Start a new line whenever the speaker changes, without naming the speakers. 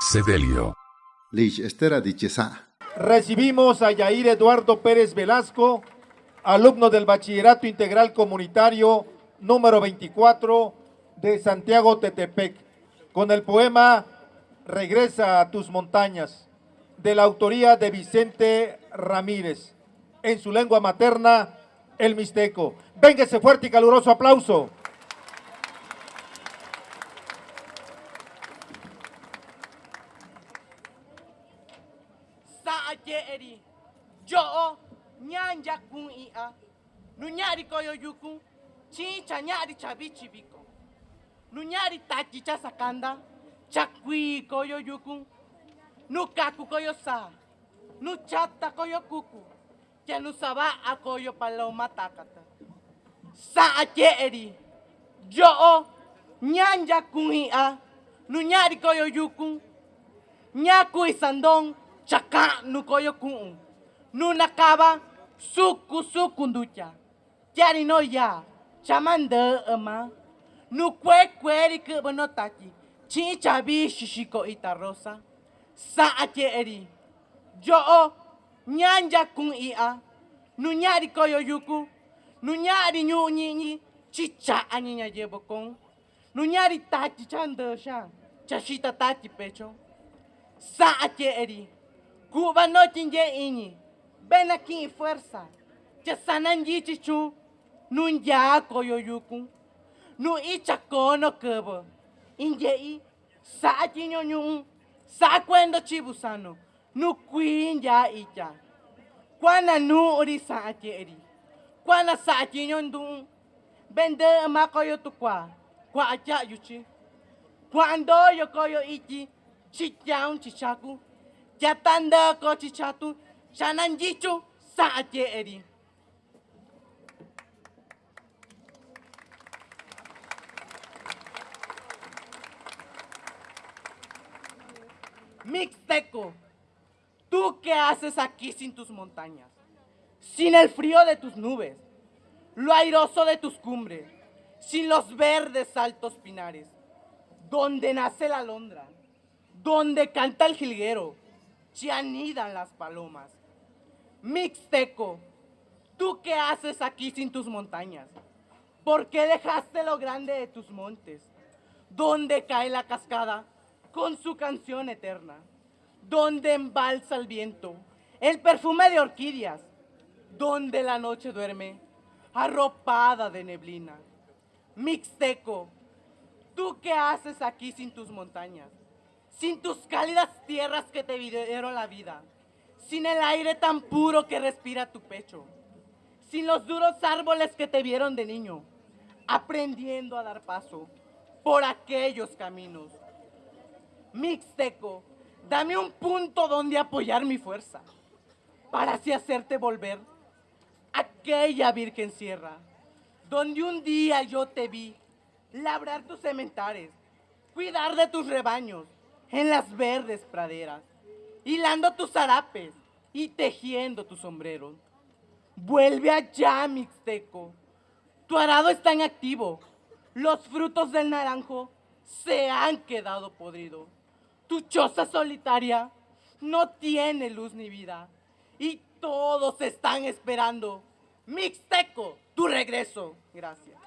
Sedelio.
Lich Estera Dichesa.
Recibimos a Yair Eduardo Pérez Velasco, alumno del Bachillerato Integral Comunitario número 24 de Santiago Tetepec, con el poema Regresa a tus montañas, de la autoría de Vicente Ramírez, en su lengua materna, el mixteco. Véngase fuerte y caluroso aplauso.
ajeri jo nyanja kuia nunyari koyo yuku chicha nyari chabichi biko. Nunyari tachicha sakanda chakwi koyo yuku nukaku koyo sa nuchata koyo kuku. Chenu saba koyo paloma takata sa ajeri jo nyanja kuia nunyari koyo yuku nyaku isandong chaka nukoyo nu nakaba suku suku nducha. Yari no ya chamanda ama. Nu kwe kweri ke bono tachi. Chi chabi shishiko ita rosa. Sa ache eri yo o nyanja kun ia. Nu nyari koyo yuku. Nu nyari nyu nyinyi chicha anyinya yebokon nu nyari tachi chanda sha. Chashita tachi pecho. Sa ache Cuba não tinha inhi. Bem aqui em força. Te sanandi chichu. Nun jaco yoyuku. Nu ichakono kubo. Inje i. Sa chinyo. Sa kwendo chibusano. Nu kuin ja icha. Quana nu ori sa acheri. Kwana sa achinyo ndun. Bende makoyo tukwa. Kwa acha yuchi. Quando yo coyo ichi. Chichang chichaku. Jatanda ko chichatu. Shanan jichu sa eri. Mixteco, ¿tú qué haces aquí sin tus montañas? Sin el frío de tus nubes, lo airoso de tus cumbres, sin los verdes altos pinares, donde nace la alondra, donde canta el jilguero, se anidan las palomas. Mixteco, ¿tú qué haces aquí sin tus montañas? ¿Por qué dejaste lo grande de tus montes? Donde cae la cascada con su canción eterna, donde embalsa el viento el perfume de orquídeas, donde la noche duerme arropada de neblina. Mixteco, ¿tú qué haces aquí sin tus montañas? Sin tus cálidas tierras que te dieron la vida, sin el aire tan puro que respira tu pecho, sin los duros árboles que te vieron de niño, aprendiendo a dar paso por aquellos caminos. Mixteco, dame un punto donde apoyar mi fuerza, para así hacerte volver aquella virgen sierra, donde un día yo te vi labrar tus cementares, cuidar de tus rebaños, en las verdes praderas, hilando tus zarapes y tejiendo tus sombreros. Vuelve allá, Mixteco. Tu arado está en activo. Los frutos del naranjo se han quedado podridos. Tu choza solitaria no tiene luz ni vida. Y todos están esperando. Mixteco, tu regreso. Gracias.